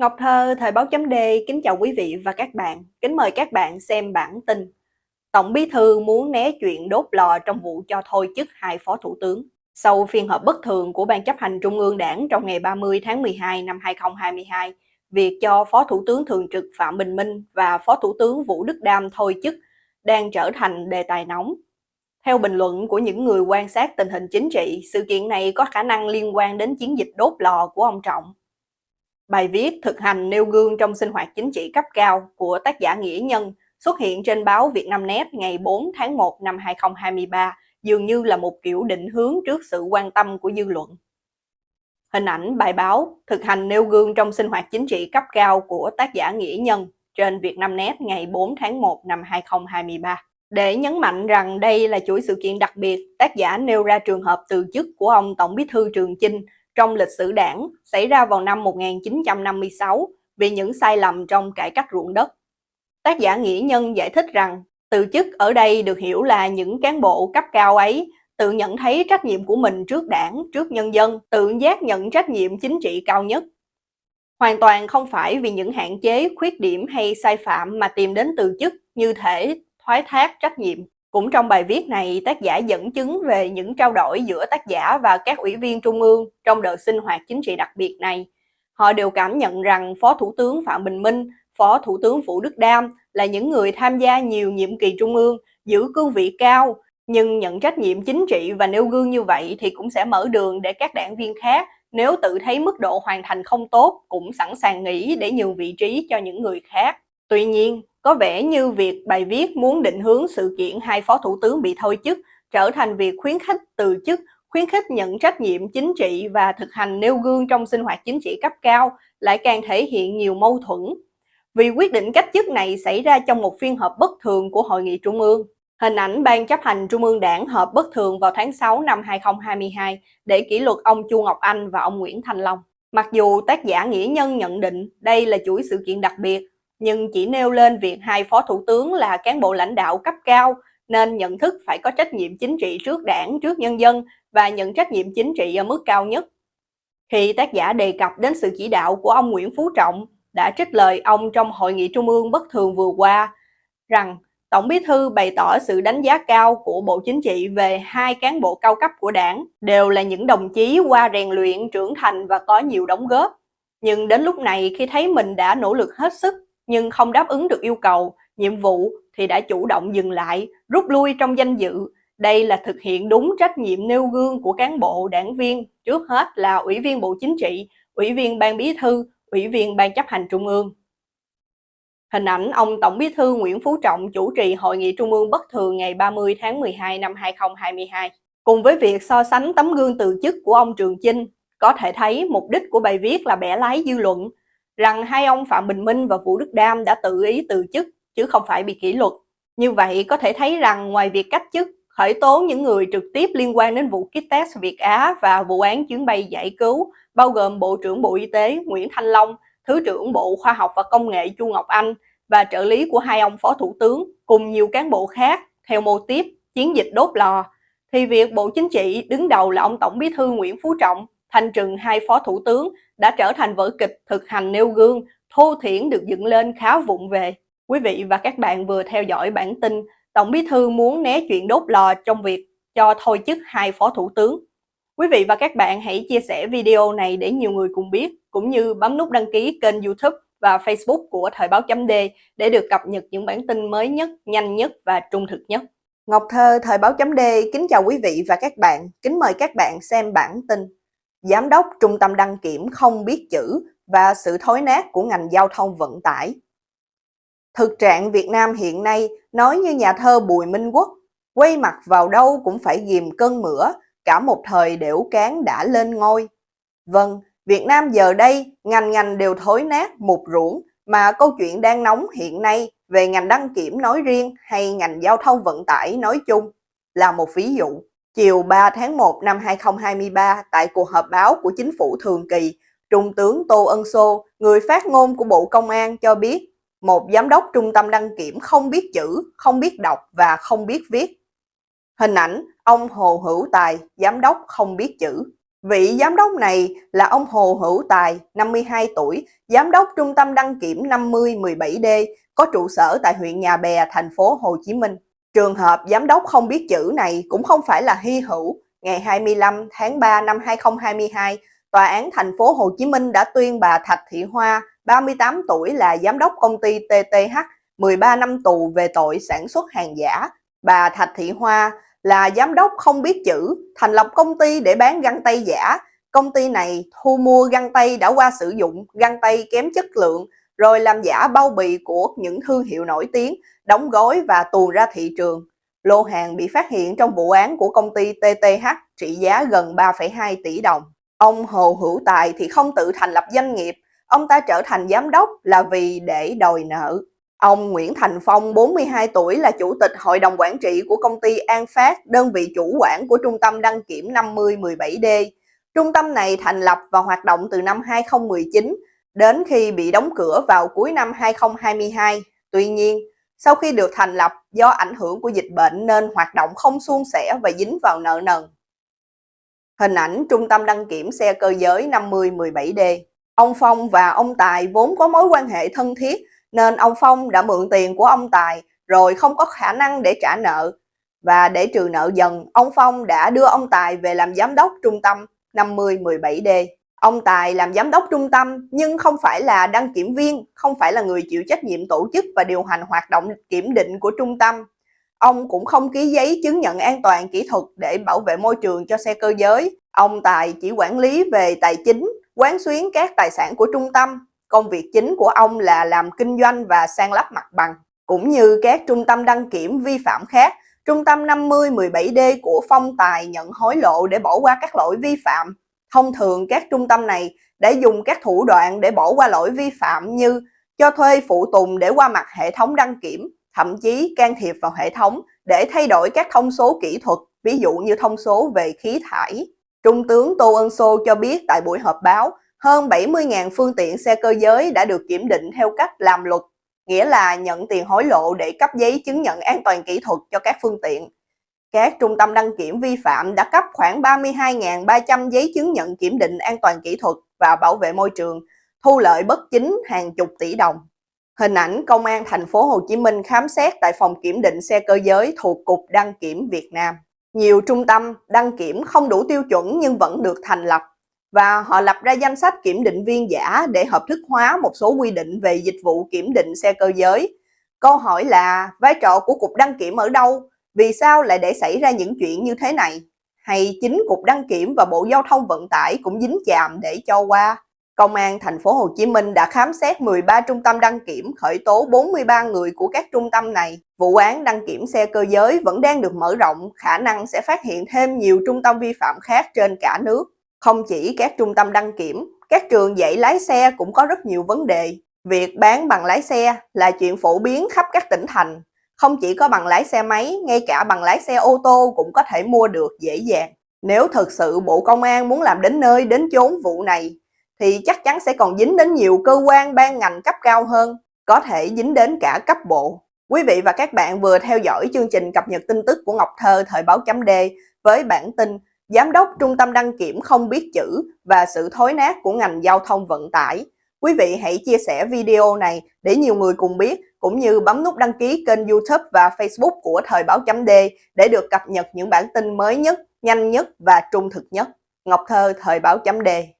Ngọc Thơ, Thời báo chấm D, kính chào quý vị và các bạn. Kính mời các bạn xem bản tin. Tổng bí thư muốn né chuyện đốt lò trong vụ cho thôi chức hai phó thủ tướng. Sau phiên họp bất thường của Ban chấp hành Trung ương Đảng trong ngày 30 tháng 12 năm 2022, việc cho Phó Thủ tướng Thường trực Phạm Bình Minh và Phó Thủ tướng Vũ Đức Đam thôi chức đang trở thành đề tài nóng. Theo bình luận của những người quan sát tình hình chính trị, sự kiện này có khả năng liên quan đến chiến dịch đốt lò của ông Trọng. Bài viết thực hành nêu gương trong sinh hoạt chính trị cấp cao của tác giả Nghĩa Nhân xuất hiện trên báo Việt Nam Net ngày 4 tháng 1 năm 2023 dường như là một kiểu định hướng trước sự quan tâm của dư luận. Hình ảnh bài báo thực hành nêu gương trong sinh hoạt chính trị cấp cao của tác giả Nghĩa Nhân trên Việt Nam Net ngày 4 tháng 1 năm 2023. Để nhấn mạnh rằng đây là chuỗi sự kiện đặc biệt, tác giả nêu ra trường hợp từ chức của ông Tổng bí thư Trường Chinh trong lịch sử đảng xảy ra vào năm 1956 vì những sai lầm trong cải cách ruộng đất. Tác giả Nghĩa Nhân giải thích rằng từ chức ở đây được hiểu là những cán bộ cấp cao ấy tự nhận thấy trách nhiệm của mình trước đảng, trước nhân dân, tự giác nhận trách nhiệm chính trị cao nhất. Hoàn toàn không phải vì những hạn chế, khuyết điểm hay sai phạm mà tìm đến từ chức như thể thoái thác trách nhiệm. Cũng trong bài viết này, tác giả dẫn chứng về những trao đổi giữa tác giả và các ủy viên trung ương trong đợt sinh hoạt chính trị đặc biệt này. Họ đều cảm nhận rằng Phó Thủ tướng Phạm Bình Minh, Phó Thủ tướng Vũ Đức Đam là những người tham gia nhiều nhiệm kỳ trung ương, giữ cương vị cao, nhưng nhận trách nhiệm chính trị và nêu gương như vậy thì cũng sẽ mở đường để các đảng viên khác nếu tự thấy mức độ hoàn thành không tốt cũng sẵn sàng nghỉ để nhường vị trí cho những người khác. Tuy nhiên, có vẻ như việc bài viết muốn định hướng sự kiện hai phó thủ tướng bị thôi chức trở thành việc khuyến khích từ chức, khuyến khích nhận trách nhiệm chính trị và thực hành nêu gương trong sinh hoạt chính trị cấp cao lại càng thể hiện nhiều mâu thuẫn. Vì quyết định cách chức này xảy ra trong một phiên họp bất thường của Hội nghị Trung ương. Hình ảnh Ban chấp hành Trung ương Đảng họp bất thường vào tháng 6 năm 2022 để kỷ luật ông Chu Ngọc Anh và ông Nguyễn Thanh Long. Mặc dù tác giả Nghĩa Nhân nhận định đây là chuỗi sự kiện đặc biệt, nhưng chỉ nêu lên việc hai phó thủ tướng là cán bộ lãnh đạo cấp cao nên nhận thức phải có trách nhiệm chính trị trước đảng, trước nhân dân và nhận trách nhiệm chính trị ở mức cao nhất. Khi tác giả đề cập đến sự chỉ đạo của ông Nguyễn Phú Trọng đã trích lời ông trong hội nghị trung ương bất thường vừa qua rằng Tổng Bí thư bày tỏ sự đánh giá cao của Bộ Chính trị về hai cán bộ cao cấp của đảng, đều là những đồng chí qua rèn luyện, trưởng thành và có nhiều đóng góp. Nhưng đến lúc này khi thấy mình đã nỗ lực hết sức nhưng không đáp ứng được yêu cầu, nhiệm vụ thì đã chủ động dừng lại, rút lui trong danh dự. Đây là thực hiện đúng trách nhiệm nêu gương của cán bộ, đảng viên, trước hết là Ủy viên Bộ Chính trị, Ủy viên Ban Bí thư, Ủy viên Ban chấp hành Trung ương. Hình ảnh ông Tổng Bí thư Nguyễn Phú Trọng chủ trì Hội nghị Trung ương bất thường ngày 30 tháng 12 năm 2022. Cùng với việc so sánh tấm gương từ chức của ông Trường Chinh, có thể thấy mục đích của bài viết là bẻ lái dư luận, rằng hai ông Phạm Bình Minh và Vũ Đức Đam đã tự ý từ chức chứ không phải bị kỷ luật. Như vậy có thể thấy rằng ngoài việc cách chức, khởi tố những người trực tiếp liên quan đến vụ kit test Việt Á và vụ án chuyến bay giải cứu, bao gồm Bộ trưởng Bộ Y tế Nguyễn Thanh Long, Thứ trưởng Bộ Khoa học và Công nghệ Chu Ngọc Anh và trợ lý của hai ông Phó Thủ tướng cùng nhiều cán bộ khác theo mô tiếp chiến dịch đốt lò, thì việc Bộ Chính trị đứng đầu là ông Tổng Bí thư Nguyễn Phú Trọng thanh trừng hai phó thủ tướng đã trở thành vở kịch thực hành nêu gương, thô thiển được dựng lên khá vụng về. Quý vị và các bạn vừa theo dõi bản tin Tổng bí thư muốn né chuyện đốt lò trong việc cho thôi chức hai phó thủ tướng. Quý vị và các bạn hãy chia sẻ video này để nhiều người cùng biết, cũng như bấm nút đăng ký kênh youtube và facebook của Thời báo chấm D để được cập nhật những bản tin mới nhất, nhanh nhất và trung thực nhất. Ngọc Thơ, Thời báo chấm D kính chào quý vị và các bạn, kính mời các bạn xem bản tin. Giám đốc Trung tâm đăng kiểm không biết chữ và sự thối nát của ngành giao thông vận tải. Thực trạng Việt Nam hiện nay nói như nhà thơ Bùi Minh Quốc, quay mặt vào đâu cũng phải ghim cơn mửa, cả một thời đểu cán đã lên ngôi. Vâng, Việt Nam giờ đây ngành ngành đều thối nát, mục ruộng, mà câu chuyện đang nóng hiện nay về ngành đăng kiểm nói riêng hay ngành giao thông vận tải nói chung là một ví dụ. Chiều 3 tháng 1 năm 2023, tại cuộc họp báo của chính phủ thường kỳ, Trung tướng Tô Ân Sô, người phát ngôn của Bộ Công an cho biết, một giám đốc trung tâm đăng kiểm không biết chữ, không biết đọc và không biết viết. Hình ảnh ông Hồ Hữu Tài, giám đốc không biết chữ. Vị giám đốc này là ông Hồ Hữu Tài, 52 tuổi, giám đốc trung tâm đăng kiểm 5017D, có trụ sở tại huyện Nhà Bè, thành phố Hồ Chí Minh. Trường hợp giám đốc không biết chữ này cũng không phải là hy hữu. Ngày 25 tháng 3 năm 2022, Tòa án thành phố Hồ Chí Minh đã tuyên bà Thạch Thị Hoa, 38 tuổi là giám đốc công ty TTH, 13 năm tù về tội sản xuất hàng giả. Bà Thạch Thị Hoa là giám đốc không biết chữ, thành lập công ty để bán găng tay giả. Công ty này thu mua găng tay đã qua sử dụng, găng tay kém chất lượng, rồi làm giả bao bì của những thương hiệu nổi tiếng, đóng gói và tuồn ra thị trường. Lô hàng bị phát hiện trong vụ án của công ty TTH trị giá gần 3,2 tỷ đồng. Ông Hồ Hữu Tài thì không tự thành lập doanh nghiệp, ông ta trở thành giám đốc là vì để đòi nợ. Ông Nguyễn Thành Phong, 42 tuổi là chủ tịch hội đồng quản trị của công ty An Phát, đơn vị chủ quản của trung tâm đăng kiểm 5017D. Trung tâm này thành lập và hoạt động từ năm 2019 đến khi bị đóng cửa vào cuối năm 2022. Tuy nhiên, sau khi được thành lập do ảnh hưởng của dịch bệnh nên hoạt động không suôn sẻ và dính vào nợ nần. Hình ảnh Trung tâm đăng kiểm xe cơ giới 5017D Ông Phong và ông Tài vốn có mối quan hệ thân thiết nên ông Phong đã mượn tiền của ông Tài rồi không có khả năng để trả nợ. Và để trừ nợ dần, ông Phong đã đưa ông Tài về làm giám đốc trung tâm 5017D. Ông Tài làm giám đốc trung tâm nhưng không phải là đăng kiểm viên, không phải là người chịu trách nhiệm tổ chức và điều hành hoạt động kiểm định của trung tâm. Ông cũng không ký giấy chứng nhận an toàn kỹ thuật để bảo vệ môi trường cho xe cơ giới. Ông Tài chỉ quản lý về tài chính, quán xuyến các tài sản của trung tâm. Công việc chính của ông là làm kinh doanh và san lấp mặt bằng. Cũng như các trung tâm đăng kiểm vi phạm khác, trung tâm 5017D của Phong Tài nhận hối lộ để bỏ qua các lỗi vi phạm. Thông thường các trung tâm này đã dùng các thủ đoạn để bỏ qua lỗi vi phạm như cho thuê phụ tùng để qua mặt hệ thống đăng kiểm, thậm chí can thiệp vào hệ thống để thay đổi các thông số kỹ thuật, ví dụ như thông số về khí thải. Trung tướng Tô Ân Sô cho biết tại buổi họp báo, hơn 70.000 phương tiện xe cơ giới đã được kiểm định theo cách làm luật, nghĩa là nhận tiền hối lộ để cấp giấy chứng nhận an toàn kỹ thuật cho các phương tiện. Các trung tâm đăng kiểm vi phạm đã cấp khoảng 32.300 giấy chứng nhận kiểm định an toàn kỹ thuật và bảo vệ môi trường, thu lợi bất chính hàng chục tỷ đồng. Hình ảnh Công an thành phố Hồ Chí Minh khám xét tại phòng kiểm định xe cơ giới thuộc Cục Đăng kiểm Việt Nam. Nhiều trung tâm đăng kiểm không đủ tiêu chuẩn nhưng vẫn được thành lập và họ lập ra danh sách kiểm định viên giả để hợp thức hóa một số quy định về dịch vụ kiểm định xe cơ giới. Câu hỏi là vai trò của Cục Đăng kiểm ở đâu? Vì sao lại để xảy ra những chuyện như thế này? Hay chính Cục Đăng kiểm và Bộ Giao thông Vận tải cũng dính chạm để cho qua? Công an thành phố Hồ Chí Minh đã khám xét 13 trung tâm đăng kiểm, khởi tố 43 người của các trung tâm này. Vụ án đăng kiểm xe cơ giới vẫn đang được mở rộng, khả năng sẽ phát hiện thêm nhiều trung tâm vi phạm khác trên cả nước. Không chỉ các trung tâm đăng kiểm, các trường dạy lái xe cũng có rất nhiều vấn đề. Việc bán bằng lái xe là chuyện phổ biến khắp các tỉnh thành. Không chỉ có bằng lái xe máy, ngay cả bằng lái xe ô tô cũng có thể mua được dễ dàng. Nếu thực sự Bộ Công an muốn làm đến nơi đến chốn vụ này, thì chắc chắn sẽ còn dính đến nhiều cơ quan ban ngành cấp cao hơn, có thể dính đến cả cấp bộ. Quý vị và các bạn vừa theo dõi chương trình cập nhật tin tức của Ngọc Thơ thời báo chấm D với bản tin Giám đốc Trung tâm đăng kiểm không biết chữ và sự thối nát của ngành giao thông vận tải. Quý vị hãy chia sẻ video này để nhiều người cùng biết, cũng như bấm nút đăng ký kênh youtube và facebook của Thời báo chấm D để được cập nhật những bản tin mới nhất, nhanh nhất và trung thực nhất. Ngọc Thơ, Thời báo chấm D